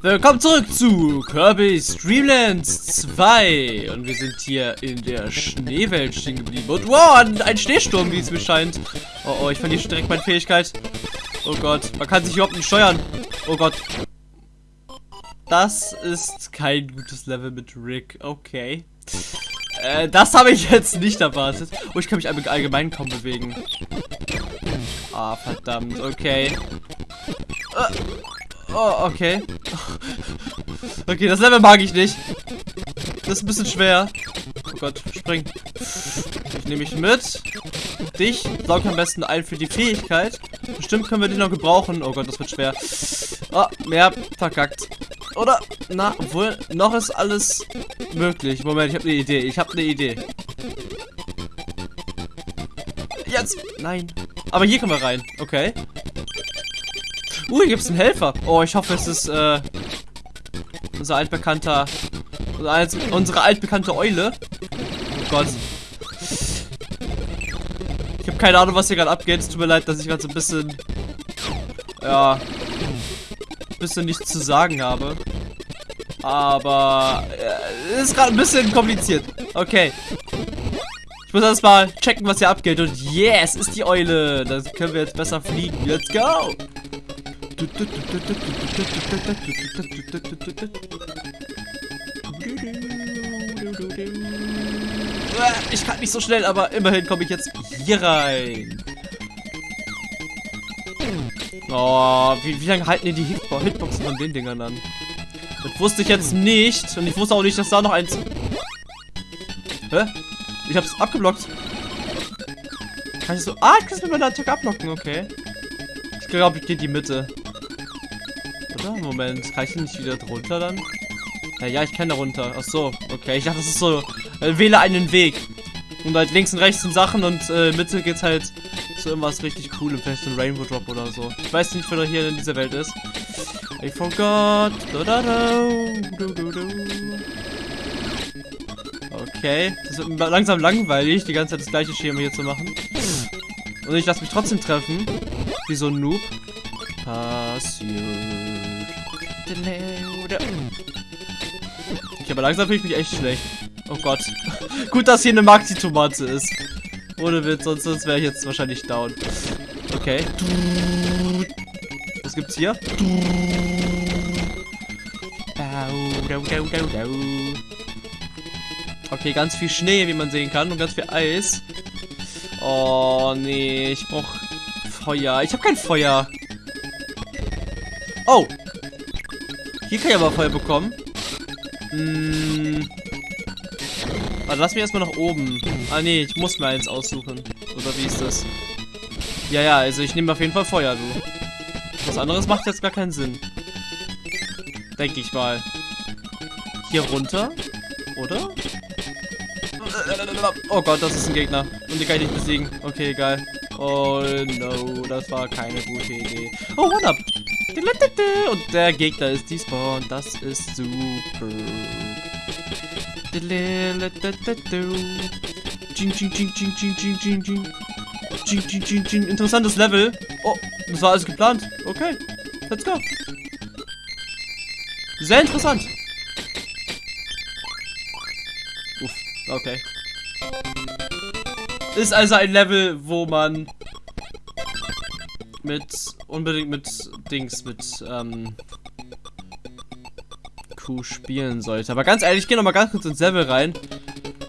Willkommen zurück zu Kirby's Dreamlands 2. Und wir sind hier in der Schneewelt stehen geblieben. Und wow, ein, Schneesturm, wie es mir scheint. Oh, oh, ich verliere schon direkt meine Fähigkeit. Oh Gott, man kann sich überhaupt nicht steuern. Oh Gott. Das ist kein gutes Level mit Rick. Okay. Äh, das habe ich jetzt nicht erwartet. Oh, ich kann mich allgemein kaum bewegen. Ah, verdammt. Okay. Äh, oh, okay. Okay, das Level mag ich nicht. Das ist ein bisschen schwer. Oh Gott, spring. Ich nehme mich mit. Dich saug am besten ein für die Fähigkeit. Bestimmt können wir die noch gebrauchen. Oh Gott, das wird schwer. Oh, mehr verkackt. Oder? Na, obwohl, noch ist alles möglich. Moment, ich habe eine Idee. Ich habe eine Idee. Jetzt! Nein. Aber hier können wir rein. Okay. Uh, hier gibt es einen Helfer. Oh, ich hoffe, es ist äh, unser altbekannter... Unsere altbekannte Eule. Oh Gott. Ich habe keine Ahnung, was hier gerade abgeht. Es tut mir leid, dass ich gerade so ein bisschen... Ja... Ein bisschen nichts zu sagen habe. Aber... Äh, ist gerade ein bisschen kompliziert. Okay. Ich muss erstmal checken, was hier abgeht. Und yes, ist die Eule. Da können wir jetzt besser fliegen. Let's go. Ich kann nicht so schnell, aber immerhin komme ich jetzt hier rein. Oh, wie, wie lange halten die, die Hitboxen von den Dingern an? Das wusste ich jetzt nicht. Und ich wusste auch nicht, dass da noch eins... Hä? Ich hab's abgeblockt. Kann ich so... Ah, ich kann es mit meiner Attacke abblocken, okay. Ich glaube, ich gehe in die Mitte. Oder? Moment, kann ich nicht wieder drunter dann? Ja, ja, ich kann da runter. Ach so, okay. Ich dachte, das ist so... Äh, wähle einen Weg. Und halt links und rechts sind Sachen und äh, Mitte geht's halt zu irgendwas richtig coolem. Vielleicht ein Rainbow Drop oder so. Ich weiß nicht, wer hier in dieser Welt ist. I forgot. Da, da, da. Du, du, du. Okay. Das wird langsam langweilig, die ganze Zeit das gleiche Schema hier zu machen. Und ich lasse mich trotzdem treffen. Wie so ein Noob. Passiert. Okay, aber langsam fühle ich mich echt schlecht. Oh Gott. Gut, dass hier eine Maxi-Tomate ist. Ohne Witz, sonst, sonst wäre ich jetzt wahrscheinlich down. Okay. Was gibt's hier? Okay, ganz viel Schnee, wie man sehen kann. Und ganz viel Eis. Oh, nee. Ich brauch Feuer. Ich habe kein Feuer. Oh. Hier kann ich aber Feuer bekommen. Hm. Also lass mich erstmal nach oben. Ah, nee. Ich muss mir eins aussuchen. Oder wie ist das? Ja, ja. Also ich nehme auf jeden Fall Feuer, du. Was anderes macht jetzt gar keinen Sinn. Denke ich mal. Hier runter. Oder? Oh Gott, das ist ein Gegner. Und die kann ich nicht besiegen. Okay, egal. Oh no, das war keine gute Idee. Oh, One-Up. Und der Gegner ist despawned. Das ist super. Interessantes Level. Oh, das war alles geplant. Okay, let's go. Sehr interessant. Uff, okay. Ist also ein Level, wo man mit unbedingt mit Dings mit ähm, Q spielen sollte. Aber ganz ehrlich, ich gehe noch mal ganz kurz ins Level rein,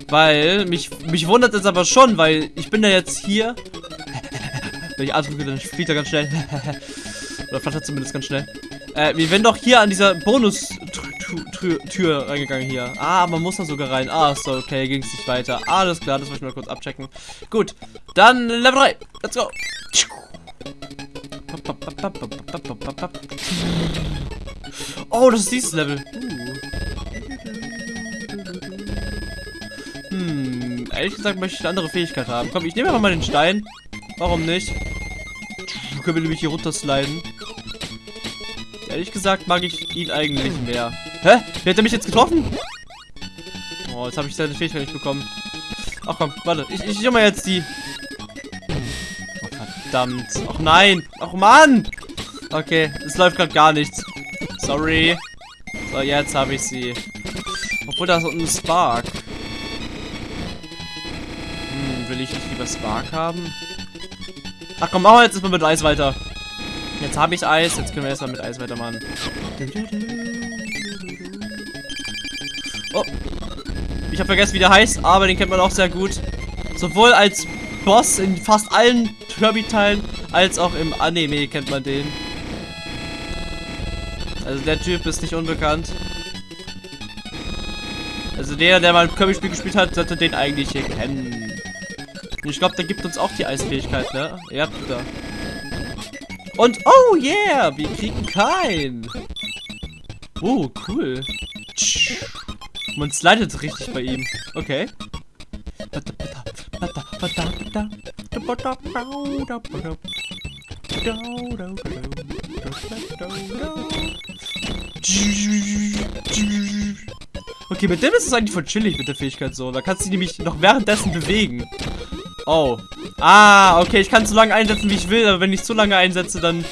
weil mich mich wundert es aber schon, weil ich bin ja jetzt hier. Wenn ich ausdrücke, dann fliegt er ganz schnell. Oder flattert zumindest ganz schnell. Äh, wir werden doch hier an dieser Bonus-Tür reingegangen hier. Ah, man muss da sogar rein. Ah, so, okay, ging es nicht weiter. Alles klar, das wollte ich mal kurz abchecken. Gut, dann Level 3. Let's go. Oh, das ist dieses Level. Hm, ehrlich gesagt möchte ich eine andere Fähigkeit haben. Komm, ich nehme einfach mal den Stein. Warum nicht? Können wir nämlich hier runter sliden. Ehrlich gesagt mag ich ihn eigentlich mehr. Hä? Wer hat er mich jetzt getroffen? Oh, jetzt habe ich seine Fähigkeit nicht bekommen. Ach komm, warte. Ich, ich mal jetzt die... Verdammt. Ach nein. Ach Mann. Okay, es läuft gerade gar nichts. Sorry. So, jetzt habe ich sie. Obwohl da ist ein Spark. Hm, will ich nicht lieber Spark haben? Ach komm, machen wir jetzt erstmal mit Eis weiter. Jetzt habe ich Eis, jetzt können wir erstmal mit Eis weitermachen. Oh. Ich habe vergessen, wie der heißt, aber den kennt man auch sehr gut. Sowohl als Boss in fast allen Kirby-Teilen, als auch im Anime kennt man den. Also der Typ ist nicht unbekannt. Also der, der mal ein Kirby-Spiel gespielt hat, sollte den eigentlich hier kennen. Und ich glaube, der gibt uns auch die Eisfähigkeit, ne? Ja, da. Und, oh yeah, wir kriegen keinen. Oh, cool. Man slidet richtig bei ihm. Okay. Okay, mit dem ist es eigentlich voll chillig mit der Fähigkeit so. Da kannst du nämlich noch währenddessen bewegen. Oh. Ah, okay, ich kann so lange einsetzen, wie ich will, aber wenn ich zu lange einsetze, dann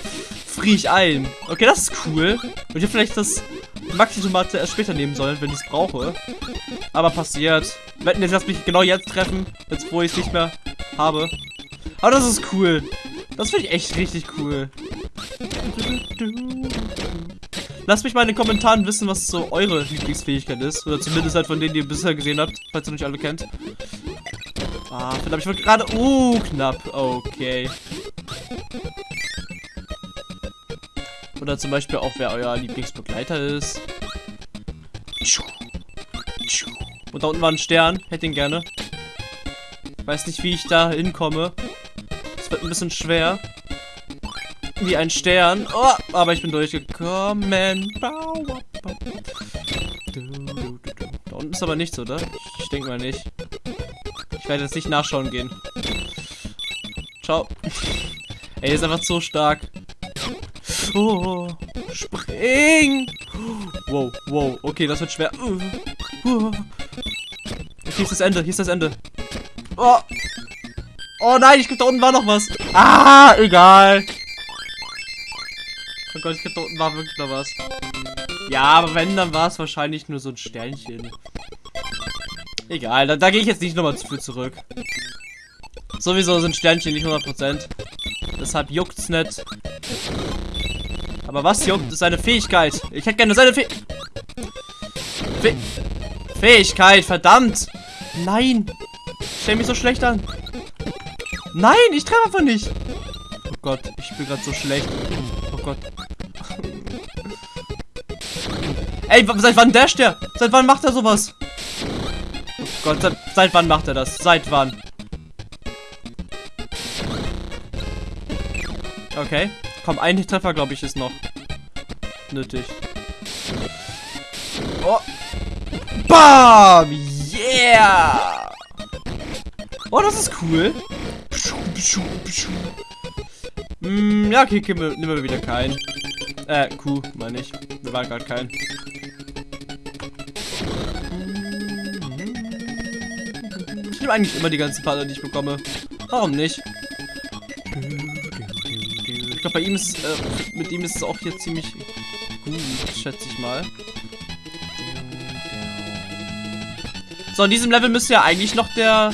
friere ich ein. Okay, das ist cool. Und ich vielleicht das Maxi-Tomate erst später nehmen sollen, wenn ich es brauche. Aber passiert. Wetten, jetzt lass mich genau jetzt treffen, jetzt wo ich es nicht mehr habe. Aber das ist cool. Das finde ich echt richtig cool. Lasst mich mal in den Kommentaren wissen, was so eure Lieblingsfähigkeit ist. Oder zumindest halt von denen, die ihr bisher gesehen habt, falls ihr nicht alle kennt. Ah, verdammt, ich wollte gerade... Uh, knapp. Okay. Oder zum Beispiel auch, wer euer Lieblingsbegleiter ist. Und da unten war ein Stern. Hätte ihn gerne. Weiß nicht, wie ich da hinkomme. Ein bisschen schwer. Wie ein Stern. Oh, aber ich bin durchgekommen. Da unten ist aber nichts, oder? Ich denke mal nicht. Ich werde jetzt nicht nachschauen gehen. Ciao. Ey, ist einfach so stark. Oh, spring! Wow, wow, okay, das wird schwer. Okay, hier ist das Ende, hier ist das Ende. Oh! Oh nein, ich glaube, da unten war noch was. Ah, egal. Oh Gott, ich glaube, da unten war wirklich noch was. Ja, aber wenn, dann war es wahrscheinlich nur so ein Sternchen. Egal, da, da gehe ich jetzt nicht nochmal zu viel zurück. Sowieso sind Sternchen nicht 100%. Deshalb juckt's nicht. Aber was juckt, ist seine Fähigkeit. Ich hätte gerne seine Fäh Fäh Fähigkeit, verdammt. Nein. Ich stell mich so schlecht an. Nein, ich treffe einfach nicht. Oh Gott, ich bin gerade so schlecht. Oh Gott. Ey, seit wann dasht der? Seit wann macht er sowas? Oh Gott, seit, seit wann macht er das? Seit wann? Okay. Komm, ein Treffer, glaube ich, ist noch nötig. Oh. Bam! Yeah! Oh, das ist cool. Mm, ja, okay, okay, nehmen wir wieder keinen. Äh, Kuh, meine ich. Wir waren gerade kein. Ich nehme eigentlich immer die ganzen Partner, die ich bekomme. Warum nicht? glaube, bei ihm ist, äh, mit ihm ist es auch hier ziemlich gut, schätze ich mal. So, in diesem Level müsste ja eigentlich noch der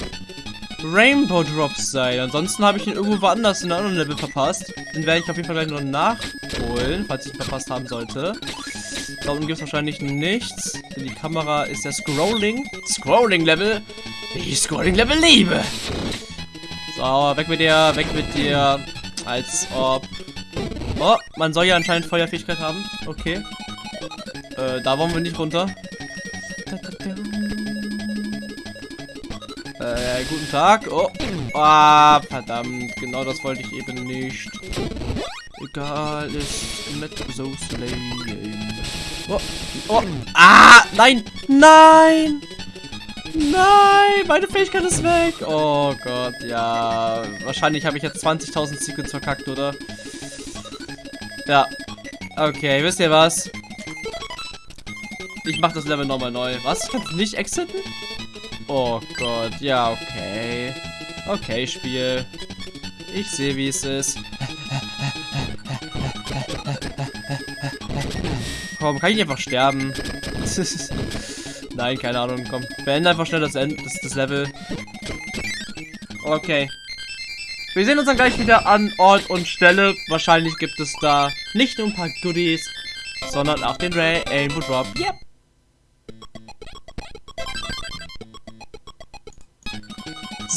Rainbow Drops sein. Ansonsten habe ich ihn irgendwo woanders in einem anderen Level verpasst. Den werde ich auf jeden Fall gleich noch nachholen, falls ich ihn verpasst haben sollte. Da unten gibt es wahrscheinlich nichts. Denn die Kamera ist der Scrolling. Scrolling-Level. Ich Scrolling-Level liebe. So, weg mit dir, weg mit dir. Als ob... Oh, man soll ja anscheinend Feuerfähigkeit haben. Okay. Äh, da wollen wir nicht runter. Äh, guten Tag. Oh. Ah, verdammt. Genau das wollte ich eben nicht. Egal, ist nicht so slaying. Oh. Oh. Ah, nein. Nein. Nein, meine Fähigkeit ist weg. Oh Gott, ja. Wahrscheinlich habe ich jetzt 20.000 Secrets verkackt, oder? Ja. Okay, wisst ihr was? Ich mache das Level nochmal neu. Was? Ich kann nicht exiten? Oh Gott, ja, okay. Okay, Spiel. Ich sehe, wie es ist. komm, kann ich einfach sterben? Nein, keine Ahnung, komm. Beende einfach schnell das, End, das, das Level. Okay. Wir sehen uns dann gleich wieder an Ort und Stelle. Wahrscheinlich gibt es da nicht nur ein paar Goodies, sondern auch den Rainbow Drop. Yep.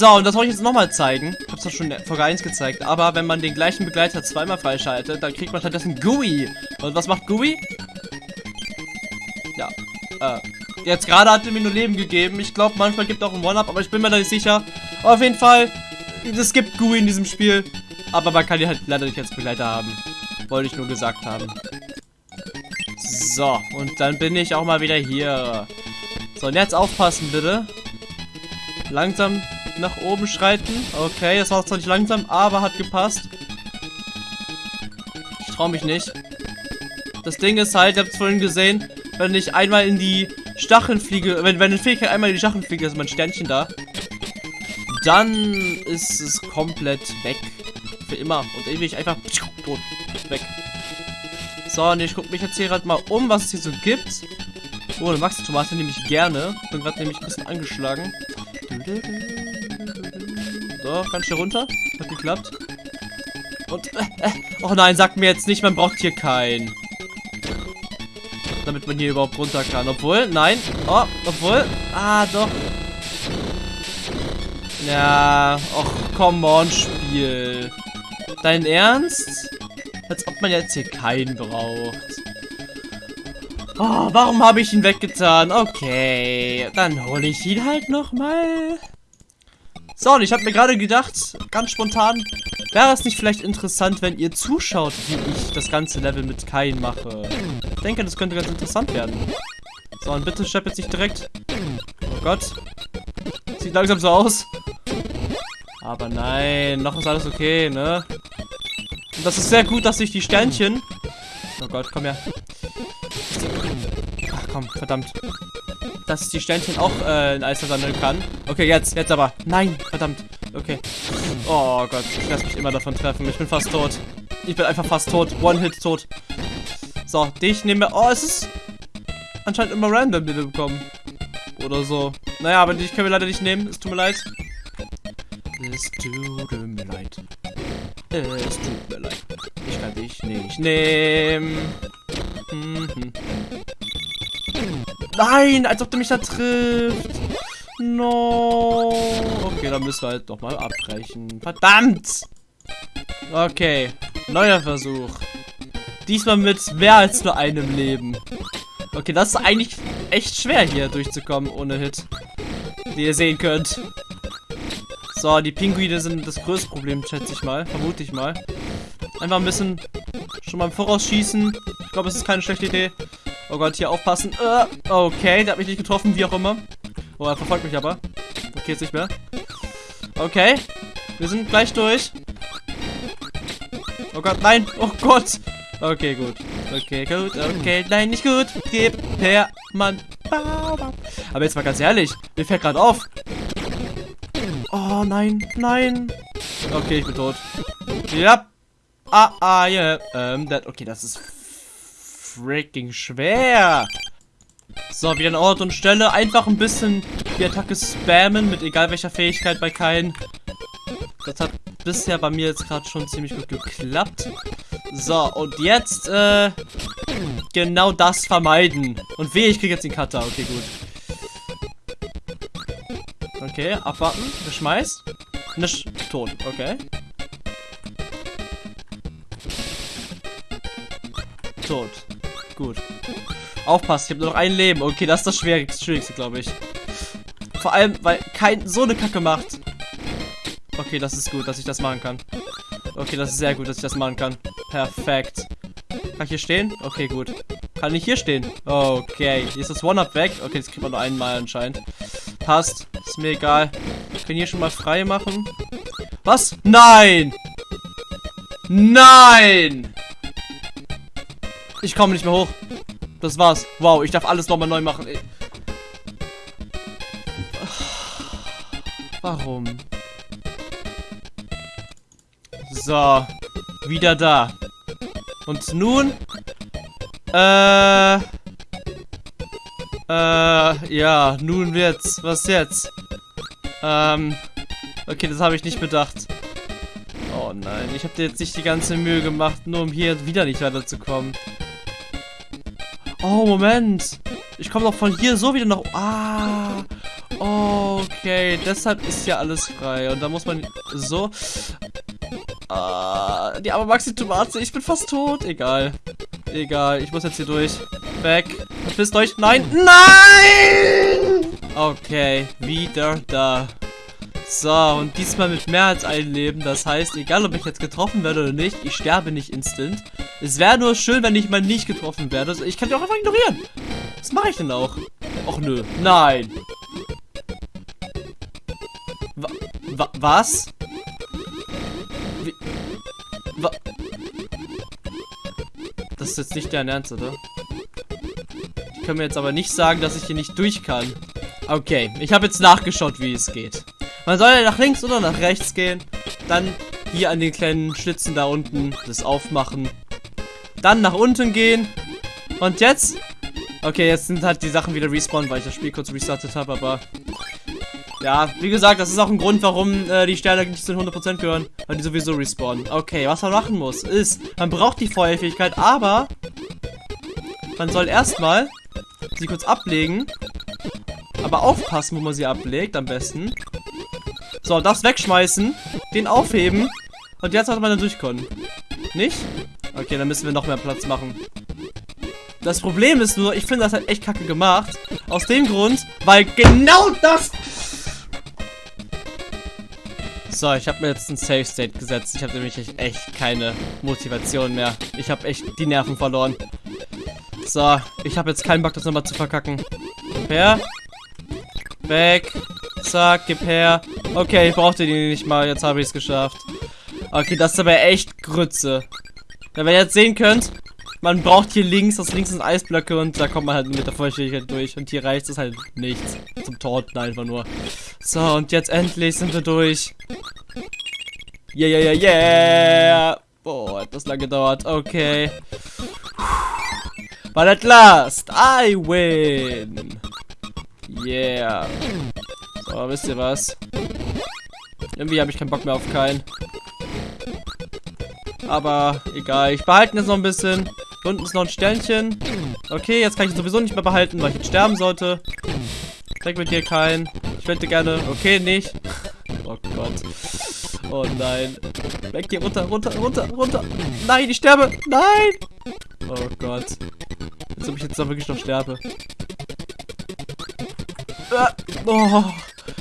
So, und das wollte ich jetzt nochmal zeigen. Ich hab's doch schon in Folge 1 gezeigt. Aber wenn man den gleichen Begleiter zweimal freischaltet, dann kriegt man stattdessen GUI. Und was macht GUI? Ja, äh, jetzt gerade hat er mir nur Leben gegeben. Ich glaube, manchmal gibt er auch ein One-Up, aber ich bin mir da nicht sicher. Auf jeden Fall, es gibt GUI in diesem Spiel. Aber man kann die halt leider nicht als Begleiter haben. Wollte ich nur gesagt haben. So, und dann bin ich auch mal wieder hier. So, und jetzt aufpassen, bitte. Langsam nach oben schreiten. Okay, das war zwar nicht langsam, aber hat gepasst. Ich traue mich nicht. Das Ding ist halt, ihr habt es vorhin gesehen, wenn ich einmal in die Stacheln fliege, wenn, wenn eine Fähigkeit einmal in die Stacheln fliege, ist mein Sternchen da. Dann ist es komplett weg. Für immer. Und ewig einfach tot. Weg. So, und ich gucke mich jetzt hier gerade mal um, was es hier so gibt. Oh, eine Max-Tomate nehme ich gerne. Bin gerade nämlich ein bisschen angeschlagen. So, ganz schnell runter. Hat geklappt. Und, äh, äh, oh nein, sagt mir jetzt nicht, man braucht hier keinen. Damit man hier überhaupt runter kann. Obwohl, nein. Oh, obwohl. Ah, doch. Ja, och, come on, Spiel. Dein Ernst? Als ob man jetzt hier keinen braucht. Oh, warum habe ich ihn weggetan? Okay, dann hole ich ihn halt nochmal. So, und ich habe mir gerade gedacht, ganz spontan, wäre es nicht vielleicht interessant, wenn ihr zuschaut, wie ich das ganze Level mit Kain mache. Ich denke, das könnte ganz interessant werden. So, und bitte schreib jetzt nicht direkt. Oh Gott. Sieht langsam so aus. Aber nein, noch ist alles okay, ne? Und das ist sehr gut, dass ich die Sternchen... Oh Gott, komm her. Ach komm, verdammt dass ich die Sternchen auch äh, in Eis verwandeln kann. Okay, jetzt, jetzt aber. Nein, verdammt. Okay. Oh Gott, ich lasse mich immer davon treffen. Ich bin fast tot. Ich bin einfach fast tot. One-Hit tot. So, dich nehmen wir... Oh, es ist anscheinend immer random, die wir bekommen. Oder so. Naja, aber dich können wir leider nicht nehmen. Es tut mir leid. Es tut mir leid. Es tut mir leid. Ich kann dich nicht nehmen. Mhm. Nein, als ob du mich da trifft. No. Okay, dann müssen wir halt doch mal abbrechen. Verdammt. Okay, neuer Versuch. Diesmal mit mehr als nur einem Leben. Okay, das ist eigentlich echt schwer hier durchzukommen ohne Hit. Wie ihr sehen könnt. So, die Pinguine sind das größte Problem, schätze ich mal. Vermute ich mal. Einfach ein bisschen schon mal im Voraus schießen. Ich glaube, es ist keine schlechte Idee. Oh Gott, hier aufpassen. Uh, okay, der hat mich nicht getroffen, wie auch immer. Oh, er verfolgt mich aber. Okay, jetzt nicht mehr. Okay, wir sind gleich durch. Oh Gott, nein. Oh Gott. Okay, gut. Okay, gut. Okay, nein, nicht gut. Gib her, Mann. Aber jetzt mal ganz ehrlich. Mir fällt gerade auf. Oh, nein, nein. Okay, ich bin tot. Ja. Ah, ah. Yeah. Ähm, that, okay, das ist freaking schwer. So, wieder an Ort und Stelle. Einfach ein bisschen die Attacke spammen mit egal welcher Fähigkeit bei keinen. Das hat bisher bei mir jetzt gerade schon ziemlich gut geklappt. So, und jetzt, äh, genau das vermeiden. Und weh, ich kriege jetzt den Cutter. Okay, gut. Okay, abwarten. Geschmeißt. Nicht tot. Okay. Tot. Gut. Aufpasst, ich habe nur noch ein Leben. Okay, das ist das Schwierigste, Schwierigste glaube ich. Vor allem, weil kein so eine Kacke macht. Okay, das ist gut, dass ich das machen kann. Okay, das ist sehr gut, dass ich das machen kann. Perfekt. Kann ich hier stehen? Okay, gut. Kann ich hier stehen? Okay. Hier ist das One-Up weg. Okay, das kriegt man nur einmal anscheinend. Passt. Ist mir egal. Ich kann hier schon mal frei machen. Was? Nein! Nein! Ich komme nicht mehr hoch. Das war's. Wow, ich darf alles nochmal neu machen. Warum? So. Wieder da. Und nun Äh. Äh, ja, nun wird's. Was jetzt? Ähm. Okay, das habe ich nicht bedacht. Oh nein, ich habe dir jetzt nicht die ganze Mühe gemacht, nur um hier wieder nicht weiterzukommen. Oh, Moment. Ich komme doch von hier so wieder noch... Ah. Okay, deshalb ist ja alles frei. Und da muss man so... Ah, die arme Maxi-Tomate, ich bin fast tot. Egal. Egal, ich muss jetzt hier durch. Weg. Verpisst euch. Nein. Nein! Okay, wieder da. So, und diesmal mit mehr als ein Leben. Das heißt, egal ob ich jetzt getroffen werde oder nicht, ich sterbe nicht instant. Es wäre nur schön, wenn ich mal nicht getroffen werde. Also ich kann die auch einfach ignorieren. Was mache ich denn auch? Och nö. Nein. Wa wa was? Wie wa das ist jetzt nicht dein Ernst, oder? Ich kann mir jetzt aber nicht sagen, dass ich hier nicht durch kann. Okay, ich habe jetzt nachgeschaut, wie es geht. Man soll ja nach links oder nach rechts gehen. Dann hier an den kleinen Schlitzen da unten das aufmachen. Dann nach unten gehen. Und jetzt? Okay, jetzt sind halt die Sachen wieder respawn, weil ich das Spiel kurz restartet habe, aber... Ja, wie gesagt, das ist auch ein Grund, warum äh, die Sterne nicht zu 100% gehören. Weil die sowieso respawnen. Okay, was man machen muss, ist, man braucht die Feuerfähigkeit, aber... Man soll erstmal sie kurz ablegen. Aber aufpassen, wo man sie ablegt, am besten. So, das wegschmeißen, den aufheben und jetzt sollte man dann durchkommen. Nicht? Okay, dann müssen wir noch mehr Platz machen. Das Problem ist nur, ich finde das halt echt kacke gemacht. Aus dem Grund, weil genau das... So, ich habe mir jetzt ein Safe State gesetzt. Ich habe nämlich echt keine Motivation mehr. Ich habe echt die Nerven verloren. So, ich habe jetzt keinen Bock, das nochmal zu verkacken. Per. Weg. Zack, gib her. Okay, ich brauchte die nicht mal. Jetzt habe ich es geschafft. Okay, das ist aber echt Grütze. Wenn ihr jetzt sehen könnt, man braucht hier links, das links sind Eisblöcke und da kommt man halt mit der Feuchtigkeit durch. Und hier reicht es halt nichts. Zum Torten einfach nur. So, und jetzt endlich sind wir durch. Yeah, yeah, yeah, yeah. Boah, hat das lange gedauert. Okay. But at last, I win. Yeah. So, wisst ihr was? Irgendwie habe ich keinen Bock mehr auf keinen. Aber egal, ich behalte jetzt noch ein bisschen. Unten ist noch ein Sternchen. Okay, jetzt kann ich sowieso nicht mehr behalten, weil ich jetzt sterben sollte. Zeig mit dir keinen. Ich wette gerne. Okay, nicht. Oh Gott. Oh nein. Weg hier, runter, runter, runter, runter. Nein, ich sterbe. Nein. Oh Gott. Als ob ich jetzt da wirklich noch sterbe. Ah, oh.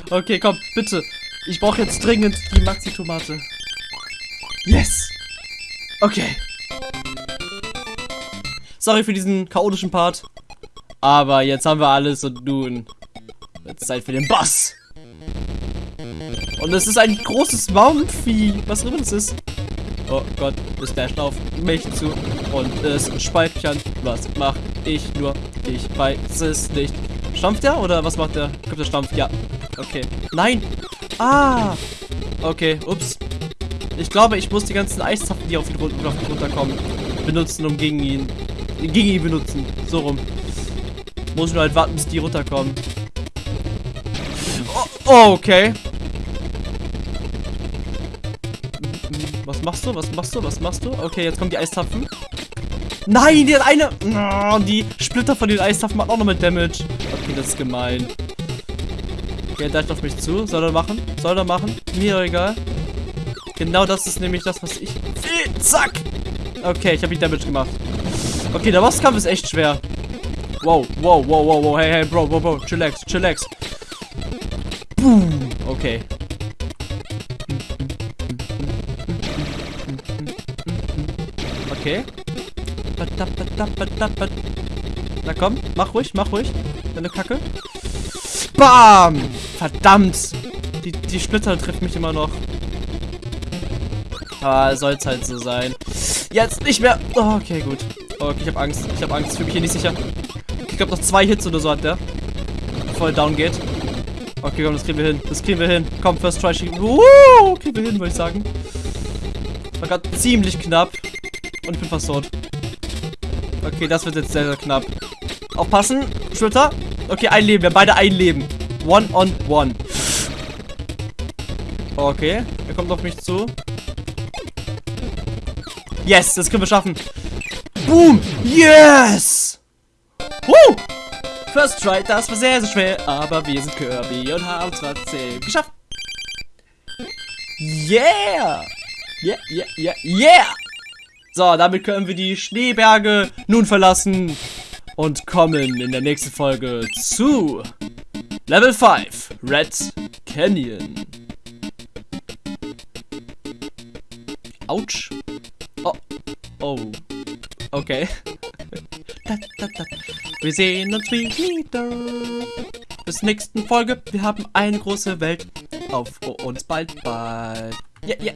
Okay, komm, bitte. Ich brauche jetzt dringend die Maxi-Tomate. Yes. Okay. Sorry für diesen chaotischen Part. Aber jetzt haben wir alles und nun es Zeit für den Boss. Und es ist ein großes Maumvieh. Was immer das ist. Oh Gott, es dasht auf mich zu und es speichern. Was macht ich nur? Ich weiß es nicht. Stampft er oder was macht der? Kommt der Stampf? Ja. Okay. Nein! Ah! Okay, ups. Ich glaube, ich muss die ganzen Eiszapfen, die auf ihn, auf ihn runterkommen, benutzen, um gegen ihn... Gegen ihn benutzen. So rum. Muss nur halt warten, bis die runterkommen. Oh, oh, okay. Was machst du? Was machst du? Was machst du? Okay, jetzt kommen die Eiszapfen. Nein, die hat eine... Oh, die Splitter von den Eiszapfen macht auch noch mit Damage. Okay, das ist gemein. Okay, der auf mich zu. Soll er machen? Soll er machen? Mir egal. Genau das ist nämlich das, was ich will. Zack! Okay, ich habe ihn Damage gemacht. Okay, der Bosskampf ist echt schwer. Wow, wow, wow, wow, wow. Hey, hey, Bro, Bro, Bro. Chillax, chillax. Boom. Okay. Okay. Na komm, mach ruhig, mach ruhig. Deine Kacke. Bam! Verdammt! Die, die Splitter trifft mich immer noch. Ah, soll es halt so sein. Jetzt nicht mehr. Oh, okay, gut. Okay, ich habe Angst. Ich habe Angst. Ich fühle mich hier nicht sicher. Ich glaube, noch zwei Hits oder so hat der. Er down geht. Okay, komm, das kriegen wir hin. Das kriegen wir hin. Komm, First Try. Uh, kriegen wir hin, würde ich sagen. War gerade ziemlich knapp. Und ich bin fast tot. Okay, das wird jetzt sehr, sehr knapp. Aufpassen, Schulter. Okay, ein Leben. Wir haben beide ein Leben. One on one. Okay, er kommt auf mich zu. Yes, das können wir schaffen. Boom! Yes! Woo! First try, das war sehr, sehr schwer, aber wir sind Kirby und haben es trotzdem geschafft. Yeah! Yeah, yeah, yeah, yeah! So, damit können wir die Schneeberge nun verlassen und kommen in der nächsten Folge zu Level 5, Red Canyon. Autsch. Oh. Oh. Okay. Wir sehen uns wieder. Bis nächsten Folge. Wir haben eine große Welt auf uns bald bald. Yeah. Yeah.